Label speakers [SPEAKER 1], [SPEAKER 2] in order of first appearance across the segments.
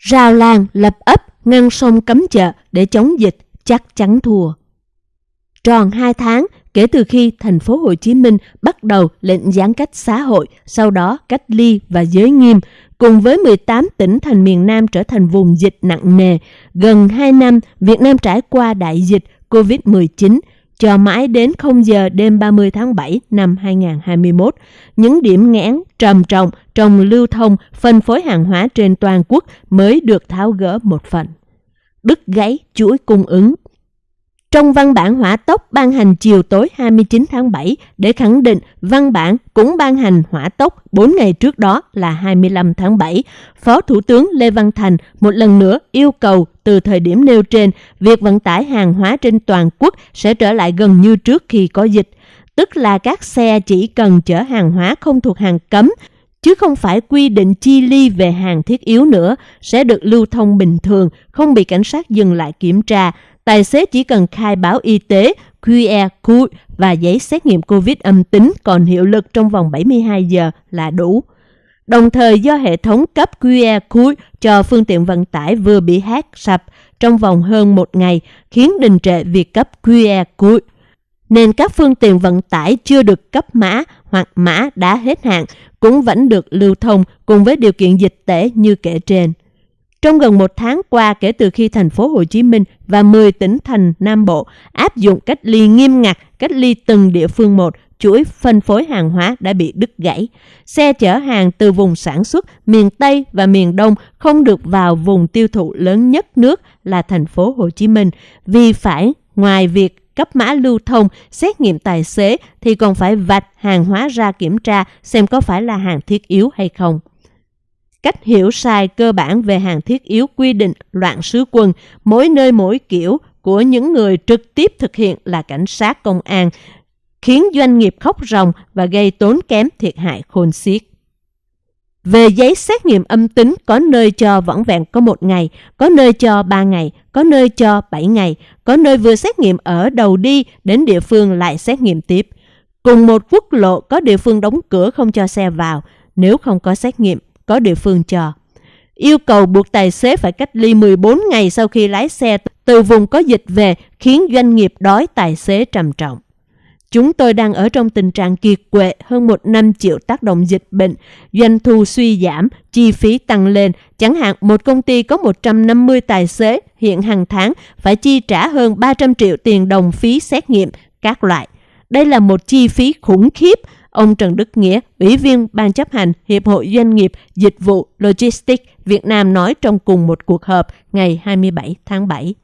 [SPEAKER 1] Rào làng, lập ấp, ngăn sông cấm chợ để chống dịch chắc chắn thua. Tròn 2 tháng kể từ khi thành phố Hồ Chí Minh bắt đầu lệnh giãn cách xã hội, sau đó cách ly và giới nghiêm, cùng với 18 tỉnh thành miền Nam trở thành vùng dịch nặng nề. Gần 2 năm, Việt Nam trải qua đại dịch COVID-19, cho mãi đến 0 giờ đêm 30 tháng 7 năm 2021. Những điểm nghẽn trầm trọng trong lưu thông, phân phối hàng hóa trên toàn quốc mới được tháo gỡ một phần. Đứt gãy chuỗi cung ứng trong văn bản hỏa tốc ban hành chiều tối 29 tháng 7 để khẳng định văn bản cũng ban hành hỏa tốc 4 ngày trước đó là 25 tháng 7, Phó Thủ tướng Lê Văn Thành một lần nữa yêu cầu từ thời điểm nêu trên, việc vận tải hàng hóa trên toàn quốc sẽ trở lại gần như trước khi có dịch, tức là các xe chỉ cần chở hàng hóa không thuộc hàng cấm chứ không phải quy định chi ly về hàng thiết yếu nữa, sẽ được lưu thông bình thường, không bị cảnh sát dừng lại kiểm tra, tài xế chỉ cần khai báo y tế, QR code và giấy xét nghiệm COVID âm tính còn hiệu lực trong vòng 72 giờ là đủ. Đồng thời do hệ thống cấp QR code cho phương tiện vận tải vừa bị hack sập trong vòng hơn một ngày khiến đình trệ việc cấp QR code. Nên các phương tiện vận tải chưa được cấp mã hoặc mã đã hết hạn cũng vẫn được lưu thông cùng với điều kiện dịch tễ như kể trên. Trong gần một tháng qua kể từ khi thành phố Hồ Chí Minh và 10 tỉnh thành Nam Bộ áp dụng cách ly nghiêm ngặt, cách ly từng địa phương một, chuỗi phân phối hàng hóa đã bị đứt gãy. Xe chở hàng từ vùng sản xuất miền Tây và miền Đông không được vào vùng tiêu thụ lớn nhất nước là thành phố Hồ Chí Minh vì phải ngoài việc cấp mã lưu thông, xét nghiệm tài xế thì còn phải vạch hàng hóa ra kiểm tra xem có phải là hàng thiết yếu hay không. Cách hiểu sai cơ bản về hàng thiết yếu quy định loạn sứ quân, mỗi nơi mỗi kiểu của những người trực tiếp thực hiện là cảnh sát công an, khiến doanh nghiệp khóc ròng và gây tốn kém thiệt hại khôn xiết. Về giấy xét nghiệm âm tính, có nơi cho vỏn vẹn có một ngày, có nơi cho ba ngày, có nơi cho bảy ngày, có nơi vừa xét nghiệm ở đầu đi đến địa phương lại xét nghiệm tiếp. Cùng một quốc lộ có địa phương đóng cửa không cho xe vào, nếu không có xét nghiệm có địa phương cho. Yêu cầu buộc tài xế phải cách ly 14 ngày sau khi lái xe từ vùng có dịch về khiến doanh nghiệp đói tài xế trầm trọng. Chúng tôi đang ở trong tình trạng kiệt quệ hơn một năm chịu tác động dịch bệnh, doanh thu suy giảm, chi phí tăng lên. Chẳng hạn một công ty có 150 tài xế hiện hàng tháng phải chi trả hơn 300 triệu tiền đồng phí xét nghiệm các loại. Đây là một chi phí khủng khiếp Ông Trần Đức Nghĩa, Ủy viên Ban chấp hành Hiệp hội Doanh nghiệp Dịch vụ Logistics Việt Nam nói trong cùng một cuộc họp ngày 27 tháng 7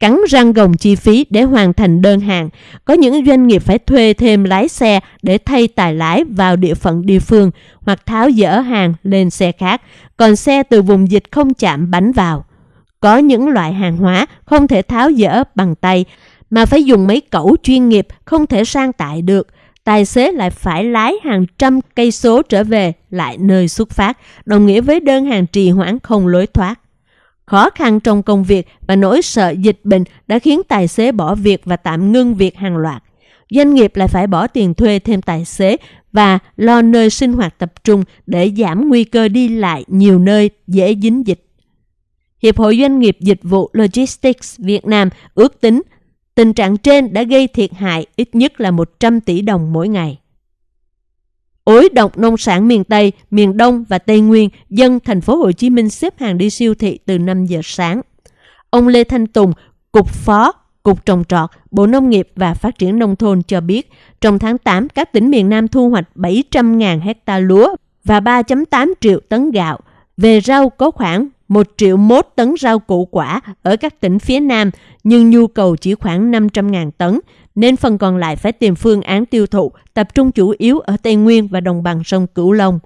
[SPEAKER 1] cắn răng gồng chi phí để hoàn thành đơn hàng. Có những doanh nghiệp phải thuê thêm lái xe để thay tài lái vào địa phận địa phương hoặc tháo dỡ hàng lên xe khác, còn xe từ vùng dịch không chạm bánh vào. Có những loại hàng hóa không thể tháo dỡ bằng tay mà phải dùng mấy cẩu chuyên nghiệp không thể sang tải được tài xế lại phải lái hàng trăm cây số trở về lại nơi xuất phát, đồng nghĩa với đơn hàng trì hoãn không lối thoát. Khó khăn trong công việc và nỗi sợ dịch bệnh đã khiến tài xế bỏ việc và tạm ngưng việc hàng loạt. Doanh nghiệp lại phải bỏ tiền thuê thêm tài xế và lo nơi sinh hoạt tập trung để giảm nguy cơ đi lại nhiều nơi dễ dính dịch. Hiệp hội Doanh nghiệp Dịch vụ Logistics Việt Nam ước tính Tình trạng trên đã gây thiệt hại ít nhất là 100 tỷ đồng mỗi ngày. Ối độc nông sản miền Tây, miền Đông và Tây Nguyên, dân thành phố Hồ Chí Minh xếp hàng đi siêu thị từ 5 giờ sáng. Ông Lê Thanh Tùng, Cục Phó, Cục Trồng Trọt, Bộ Nông nghiệp và Phát triển Nông thôn cho biết, trong tháng 8, các tỉnh miền Nam thu hoạch 700.000 hecta lúa và 3.8 triệu tấn gạo. Về rau có khoảng 1 triệu mốt tấn rau củ quả ở các tỉnh phía Nam, nhưng nhu cầu chỉ khoảng 500.000 tấn, nên phần còn lại phải tìm phương án tiêu thụ, tập trung chủ yếu ở Tây Nguyên và đồng bằng sông Cửu Long.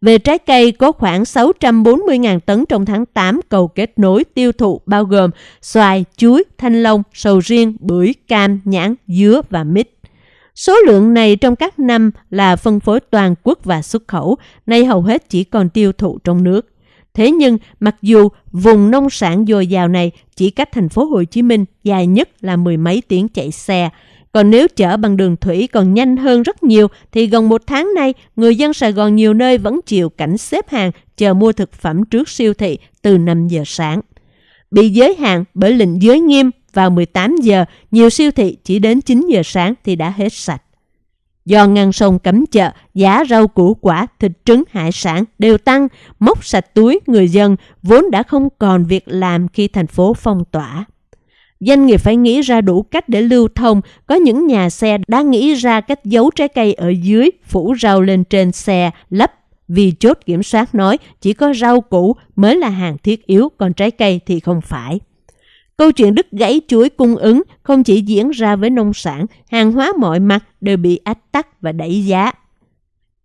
[SPEAKER 1] Về trái cây có khoảng 640.000 tấn trong tháng 8 cầu kết nối tiêu thụ bao gồm xoài, chuối, thanh long, sầu riêng, bưởi, cam, nhãn, dứa và mít. Số lượng này trong các năm là phân phối toàn quốc và xuất khẩu, nay hầu hết chỉ còn tiêu thụ trong nước. Thế nhưng, mặc dù vùng nông sản dồi dào này chỉ cách thành phố Hồ Chí Minh dài nhất là mười mấy tiếng chạy xe, Còn nếu chở bằng đường thủy còn nhanh hơn rất nhiều thì gần một tháng nay, người dân Sài Gòn nhiều nơi vẫn chịu cảnh xếp hàng chờ mua thực phẩm trước siêu thị từ 5 giờ sáng. Bị giới hạn bởi lệnh giới nghiêm vào 18 giờ, nhiều siêu thị chỉ đến 9 giờ sáng thì đã hết sạch. Do ngăn sông cấm chợ, giá rau củ quả, thịt trứng, hải sản đều tăng, móc sạch túi người dân vốn đã không còn việc làm khi thành phố phong tỏa. Doanh nghiệp phải nghĩ ra đủ cách để lưu thông. Có những nhà xe đã nghĩ ra cách giấu trái cây ở dưới, phủ rau lên trên xe, lấp vì chốt kiểm soát nói chỉ có rau củ mới là hàng thiết yếu, còn trái cây thì không phải. Câu chuyện đứt gãy chuỗi cung ứng không chỉ diễn ra với nông sản, hàng hóa mọi mặt đều bị ách tắc và đẩy giá.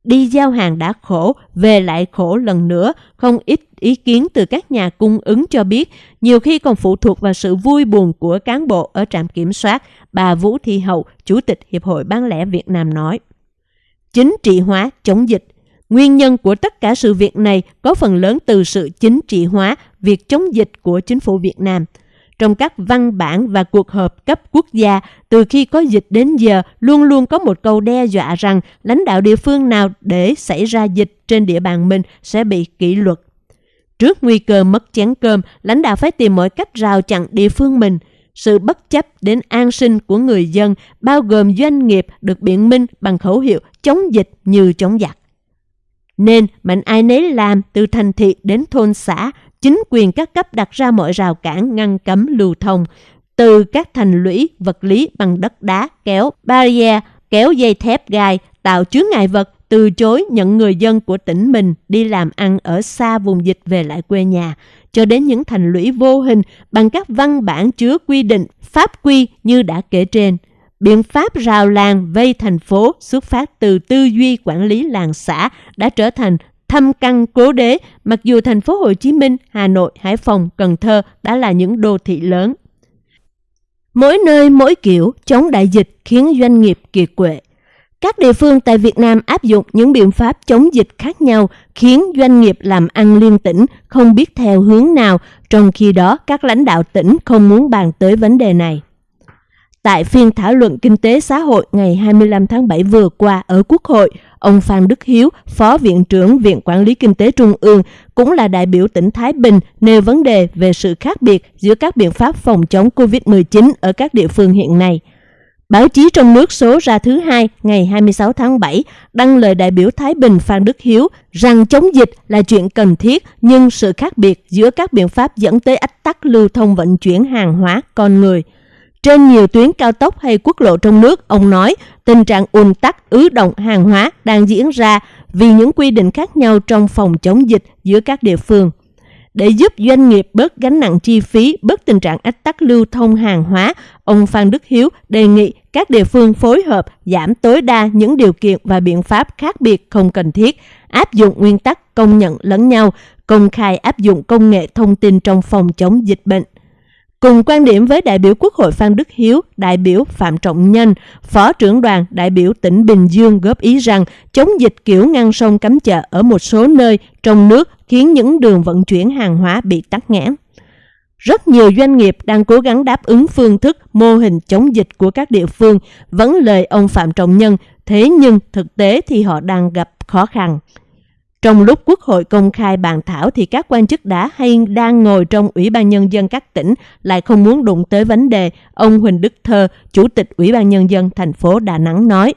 [SPEAKER 1] Đi giao hàng đã khổ, về lại khổ lần nữa, không ít ý kiến từ các nhà cung ứng cho biết, nhiều khi còn phụ thuộc vào sự vui buồn của cán bộ ở trạm kiểm soát, bà Vũ Thị Hậu, Chủ tịch Hiệp hội Bán lẻ Việt Nam nói. Chính trị hóa chống dịch Nguyên nhân của tất cả sự việc này có phần lớn từ sự chính trị hóa việc chống dịch của chính phủ Việt Nam. Trong các văn bản và cuộc họp cấp quốc gia, từ khi có dịch đến giờ, luôn luôn có một câu đe dọa rằng lãnh đạo địa phương nào để xảy ra dịch trên địa bàn mình sẽ bị kỷ luật. Trước nguy cơ mất chén cơm, lãnh đạo phải tìm mọi cách rào chặn địa phương mình. Sự bất chấp đến an sinh của người dân, bao gồm doanh nghiệp được biện minh bằng khẩu hiệu chống dịch như chống giặc. Nên mạnh ai nấy làm từ thành thị đến thôn xã, chính quyền các cấp đặt ra mọi rào cản ngăn cấm lưu thông, từ các thành lũy vật lý bằng đất đá, kéo, barrier, kéo dây thép gai, tạo chướng ngại vật, từ chối nhận người dân của tỉnh mình đi làm ăn ở xa vùng dịch về lại quê nhà, cho đến những thành lũy vô hình bằng các văn bản chứa quy định, pháp quy như đã kể trên. Biện pháp rào làng vây thành phố xuất phát từ tư duy quản lý làng xã đã trở thành thăm căn cố đế, mặc dù thành phố Hồ Chí Minh, Hà Nội, Hải Phòng, Cần Thơ đã là những đô thị lớn. Mỗi nơi mỗi kiểu chống đại dịch khiến doanh nghiệp kiệt quệ. Các địa phương tại Việt Nam áp dụng những biện pháp chống dịch khác nhau khiến doanh nghiệp làm ăn liên tỉnh không biết theo hướng nào, trong khi đó các lãnh đạo tỉnh không muốn bàn tới vấn đề này. Tại phiên thảo luận kinh tế xã hội ngày 25 tháng 7 vừa qua ở Quốc hội, ông Phan Đức Hiếu, Phó Viện trưởng Viện Quản lý Kinh tế Trung ương, cũng là đại biểu tỉnh Thái Bình, nêu vấn đề về sự khác biệt giữa các biện pháp phòng chống COVID-19 ở các địa phương hiện nay. Báo chí trong nước số ra thứ hai ngày 26 tháng 7 đăng lời đại biểu Thái Bình Phan Đức Hiếu rằng chống dịch là chuyện cần thiết nhưng sự khác biệt giữa các biện pháp dẫn tới ách tắc lưu thông vận chuyển hàng hóa con người – trên nhiều tuyến cao tốc hay quốc lộ trong nước, ông nói tình trạng ùn tắc ứ động hàng hóa đang diễn ra vì những quy định khác nhau trong phòng chống dịch giữa các địa phương. Để giúp doanh nghiệp bớt gánh nặng chi phí, bớt tình trạng ách tắc lưu thông hàng hóa, ông Phan Đức Hiếu đề nghị các địa phương phối hợp giảm tối đa những điều kiện và biện pháp khác biệt không cần thiết, áp dụng nguyên tắc công nhận lẫn nhau, công khai áp dụng công nghệ thông tin trong phòng chống dịch bệnh. Cùng quan điểm với đại biểu Quốc hội Phan Đức Hiếu, đại biểu Phạm Trọng Nhân, Phó trưởng đoàn đại biểu tỉnh Bình Dương góp ý rằng chống dịch kiểu ngăn sông cấm chợ ở một số nơi trong nước khiến những đường vận chuyển hàng hóa bị tắc nghẽn. Rất nhiều doanh nghiệp đang cố gắng đáp ứng phương thức mô hình chống dịch của các địa phương, vẫn lời ông Phạm Trọng Nhân, thế nhưng thực tế thì họ đang gặp khó khăn. Trong lúc Quốc hội công khai bàn thảo thì các quan chức đã hay đang ngồi trong Ủy ban Nhân dân các tỉnh lại không muốn đụng tới vấn đề. Ông Huỳnh Đức Thơ, Chủ tịch Ủy ban Nhân dân thành phố Đà Nẵng nói,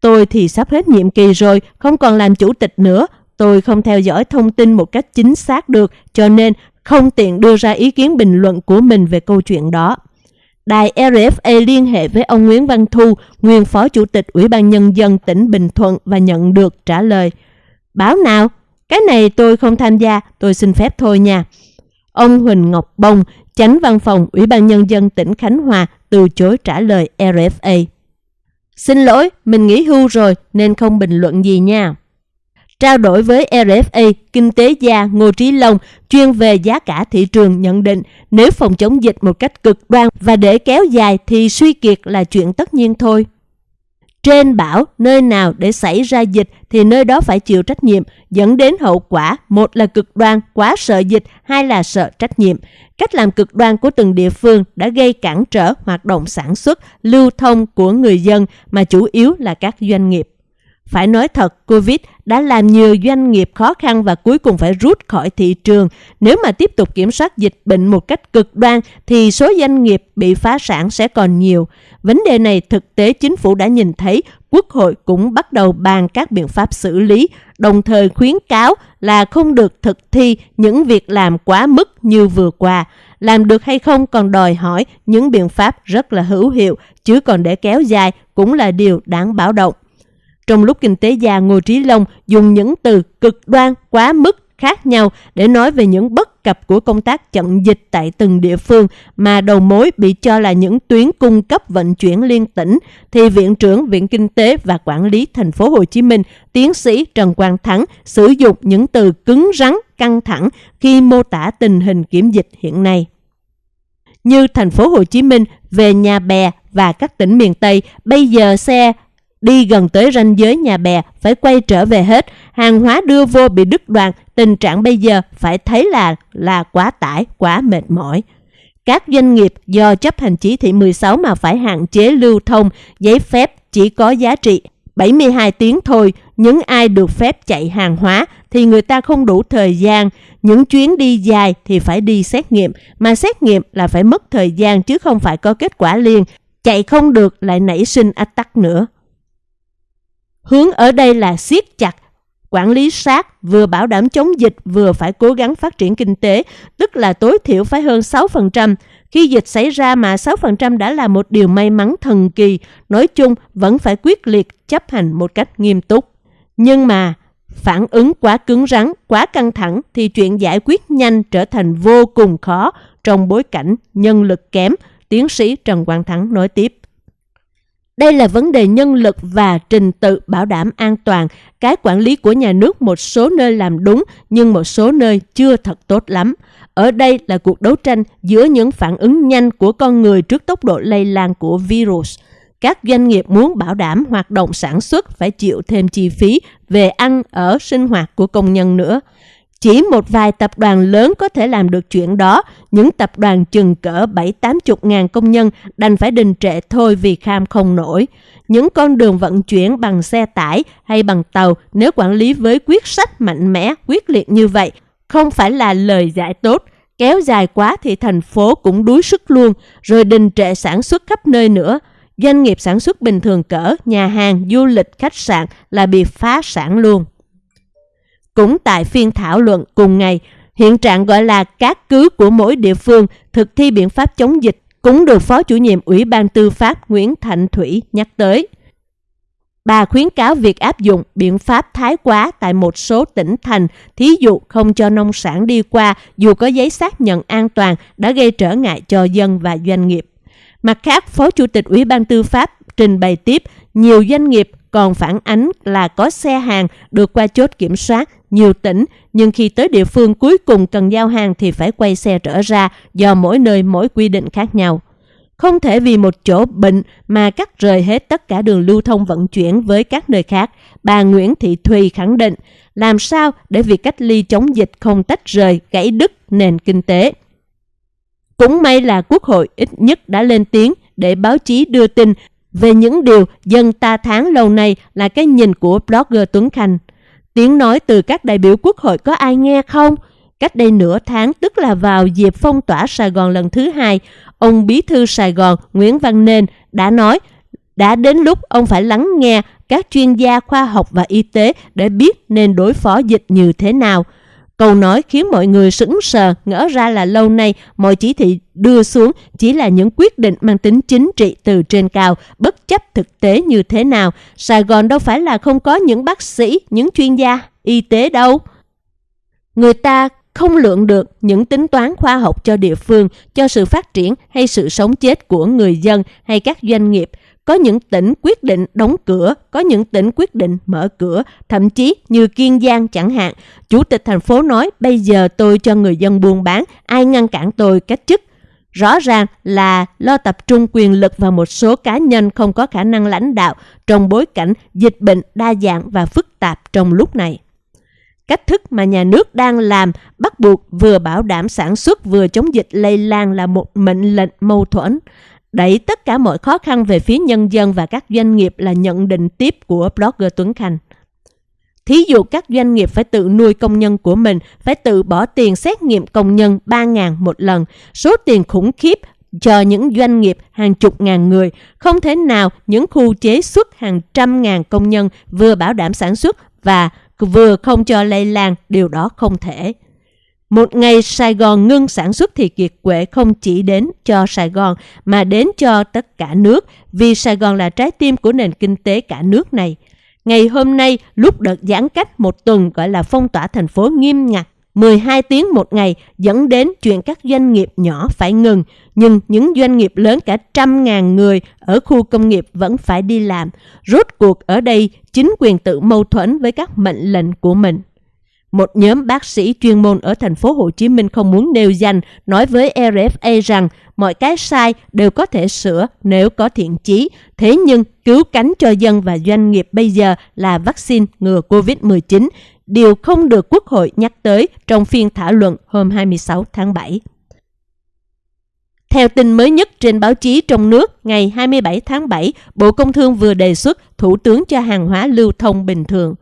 [SPEAKER 1] Tôi thì sắp hết nhiệm kỳ rồi, không còn làm chủ tịch nữa. Tôi không theo dõi thông tin một cách chính xác được, cho nên không tiện đưa ra ý kiến bình luận của mình về câu chuyện đó. Đài RFA liên hệ với ông Nguyễn Văn Thu, nguyên phó chủ tịch Ủy ban Nhân dân tỉnh Bình Thuận và nhận được trả lời – Báo nào? Cái này tôi không tham gia, tôi xin phép thôi nha. Ông Huỳnh Ngọc Bông, tránh văn phòng Ủy ban Nhân dân tỉnh Khánh Hòa từ chối trả lời RFA. Xin lỗi, mình nghỉ hưu rồi nên không bình luận gì nha. Trao đổi với RFA, kinh tế gia Ngô Trí Long chuyên về giá cả thị trường nhận định nếu phòng chống dịch một cách cực đoan và để kéo dài thì suy kiệt là chuyện tất nhiên thôi. Trên bảo nơi nào để xảy ra dịch thì nơi đó phải chịu trách nhiệm, dẫn đến hậu quả một là cực đoan quá sợ dịch, hai là sợ trách nhiệm. Cách làm cực đoan của từng địa phương đã gây cản trở hoạt động sản xuất, lưu thông của người dân mà chủ yếu là các doanh nghiệp. Phải nói thật, Covid đã làm nhiều doanh nghiệp khó khăn và cuối cùng phải rút khỏi thị trường. Nếu mà tiếp tục kiểm soát dịch bệnh một cách cực đoan thì số doanh nghiệp bị phá sản sẽ còn nhiều. Vấn đề này thực tế chính phủ đã nhìn thấy, Quốc hội cũng bắt đầu bàn các biện pháp xử lý, đồng thời khuyến cáo là không được thực thi những việc làm quá mức như vừa qua. Làm được hay không còn đòi hỏi những biện pháp rất là hữu hiệu, chứ còn để kéo dài cũng là điều đáng báo động. Trong lúc kinh tế gia Ngô Trí Long dùng những từ cực đoan, quá mức khác nhau để nói về những bất cập của công tác chặn dịch tại từng địa phương mà đầu mối bị cho là những tuyến cung cấp vận chuyển liên tỉnh thì viện trưởng Viện Kinh tế và Quản lý thành phố Hồ Chí Minh, tiến sĩ Trần Quang Thắng sử dụng những từ cứng rắn, căng thẳng khi mô tả tình hình kiểm dịch hiện nay. Như thành phố Hồ Chí Minh về nhà bè và các tỉnh miền Tây, bây giờ xe đi gần tới ranh giới nhà bè phải quay trở về hết, hàng hóa đưa vô bị đứt đoạn, tình trạng bây giờ phải thấy là là quá tải, quá mệt mỏi. Các doanh nghiệp do chấp hành chỉ thị 16 mà phải hạn chế lưu thông, giấy phép chỉ có giá trị 72 tiếng thôi, những ai được phép chạy hàng hóa thì người ta không đủ thời gian, những chuyến đi dài thì phải đi xét nghiệm, mà xét nghiệm là phải mất thời gian chứ không phải có kết quả liền, chạy không được lại nảy sinh ách tắc nữa. Hướng ở đây là siết chặt, quản lý sát, vừa bảo đảm chống dịch vừa phải cố gắng phát triển kinh tế, tức là tối thiểu phải hơn 6%. Khi dịch xảy ra mà 6% đã là một điều may mắn thần kỳ, nói chung vẫn phải quyết liệt chấp hành một cách nghiêm túc. Nhưng mà phản ứng quá cứng rắn, quá căng thẳng thì chuyện giải quyết nhanh trở thành vô cùng khó trong bối cảnh nhân lực kém, tiến sĩ Trần Quang Thắng nói tiếp. Đây là vấn đề nhân lực và trình tự bảo đảm an toàn. Cái quản lý của nhà nước một số nơi làm đúng, nhưng một số nơi chưa thật tốt lắm. Ở đây là cuộc đấu tranh giữa những phản ứng nhanh của con người trước tốc độ lây lan của virus. Các doanh nghiệp muốn bảo đảm hoạt động sản xuất phải chịu thêm chi phí về ăn, ở, sinh hoạt của công nhân nữa. Chỉ một vài tập đoàn lớn có thể làm được chuyện đó, những tập đoàn chừng cỡ 7-80 ngàn công nhân đành phải đình trệ thôi vì kham không nổi. Những con đường vận chuyển bằng xe tải hay bằng tàu nếu quản lý với quyết sách mạnh mẽ, quyết liệt như vậy, không phải là lời giải tốt. Kéo dài quá thì thành phố cũng đuối sức luôn, rồi đình trệ sản xuất khắp nơi nữa. Doanh nghiệp sản xuất bình thường cỡ, nhà hàng, du lịch, khách sạn là bị phá sản luôn. Cũng tại phiên thảo luận cùng ngày, hiện trạng gọi là các cứ của mỗi địa phương thực thi biện pháp chống dịch cũng được Phó chủ nhiệm Ủy ban Tư pháp Nguyễn Thạnh Thủy nhắc tới. Bà khuyến cáo việc áp dụng biện pháp thái quá tại một số tỉnh thành, thí dụ không cho nông sản đi qua dù có giấy xác nhận an toàn đã gây trở ngại cho dân và doanh nghiệp. Mặt khác, Phó Chủ tịch Ủy ban Tư pháp trình bày tiếp nhiều doanh nghiệp còn phản ánh là có xe hàng được qua chốt kiểm soát nhiều tỉnh, nhưng khi tới địa phương cuối cùng cần giao hàng thì phải quay xe trở ra do mỗi nơi mỗi quy định khác nhau. Không thể vì một chỗ bệnh mà cắt rời hết tất cả đường lưu thông vận chuyển với các nơi khác. Bà Nguyễn Thị Thùy khẳng định làm sao để việc cách ly chống dịch không tách rời, gãy đứt nền kinh tế. Cũng may là Quốc hội ít nhất đã lên tiếng để báo chí đưa tin về những điều dân ta tháng lâu nay là cái nhìn của blogger Tuấn Khanh. Tiếng nói từ các đại biểu quốc hội có ai nghe không? Cách đây nửa tháng, tức là vào dịp phong tỏa Sài Gòn lần thứ hai, ông Bí thư Sài Gòn Nguyễn Văn Nên đã nói đã đến lúc ông phải lắng nghe các chuyên gia khoa học và y tế để biết nên đối phó dịch như thế nào – Câu nói khiến mọi người sững sờ, ngỡ ra là lâu nay mọi chỉ thị đưa xuống chỉ là những quyết định mang tính chính trị từ trên cao, bất chấp thực tế như thế nào. Sài Gòn đâu phải là không có những bác sĩ, những chuyên gia y tế đâu. Người ta không lượng được những tính toán khoa học cho địa phương, cho sự phát triển hay sự sống chết của người dân hay các doanh nghiệp. Có những tỉnh quyết định đóng cửa, có những tỉnh quyết định mở cửa, thậm chí như Kiên Giang chẳng hạn. Chủ tịch thành phố nói bây giờ tôi cho người dân buôn bán, ai ngăn cản tôi cách chức. Rõ ràng là lo tập trung quyền lực vào một số cá nhân không có khả năng lãnh đạo trong bối cảnh dịch bệnh đa dạng và phức tạp trong lúc này. Cách thức mà nhà nước đang làm bắt buộc vừa bảo đảm sản xuất vừa chống dịch lây lan là một mệnh lệnh mâu thuẫn. Đẩy tất cả mọi khó khăn về phía nhân dân và các doanh nghiệp là nhận định tiếp của blogger Tuấn Khanh. Thí dụ các doanh nghiệp phải tự nuôi công nhân của mình, phải tự bỏ tiền xét nghiệm công nhân 3.000 một lần, số tiền khủng khiếp cho những doanh nghiệp hàng chục ngàn người, không thể nào những khu chế xuất hàng trăm ngàn công nhân vừa bảo đảm sản xuất và vừa không cho lây lan, điều đó không thể. Một ngày Sài Gòn ngưng sản xuất thì kiệt quệ không chỉ đến cho Sài Gòn mà đến cho tất cả nước vì Sài Gòn là trái tim của nền kinh tế cả nước này. Ngày hôm nay, lúc đợt giãn cách một tuần gọi là phong tỏa thành phố nghiêm ngặt, 12 tiếng một ngày dẫn đến chuyện các doanh nghiệp nhỏ phải ngừng, nhưng những doanh nghiệp lớn cả trăm ngàn người ở khu công nghiệp vẫn phải đi làm. Rốt cuộc ở đây, chính quyền tự mâu thuẫn với các mệnh lệnh của mình. Một nhóm bác sĩ chuyên môn ở thành phố Hồ Chí Minh không muốn nêu danh nói với RFA rằng mọi cái sai đều có thể sửa nếu có thiện chí. Thế nhưng cứu cánh cho dân và doanh nghiệp bây giờ là vaccine ngừa COVID-19, điều không được Quốc hội nhắc tới trong phiên thảo luận hôm 26 tháng 7. Theo tin mới nhất trên báo chí trong nước, ngày 27 tháng 7, Bộ Công Thương vừa đề xuất Thủ tướng cho hàng hóa lưu thông bình thường.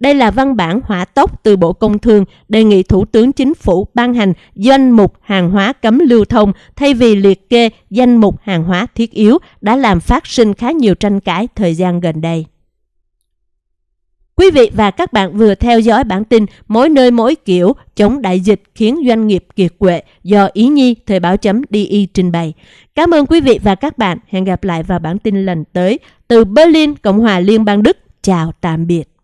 [SPEAKER 1] Đây là văn bản hỏa tốc từ Bộ Công Thương đề nghị Thủ tướng Chính phủ ban hành danh mục hàng hóa cấm lưu thông thay vì liệt kê danh mục hàng hóa thiết yếu đã làm phát sinh khá nhiều tranh cãi thời gian gần đây. Quý vị và các bạn vừa theo dõi bản tin Mỗi nơi mỗi kiểu chống đại dịch khiến doanh nghiệp kiệt quệ do Ý Nhi Thời báo chấm DI trình bày. Cảm ơn quý vị và các bạn. Hẹn gặp lại vào bản tin lần tới. Từ Berlin, Cộng hòa Liên bang Đức. Chào tạm biệt.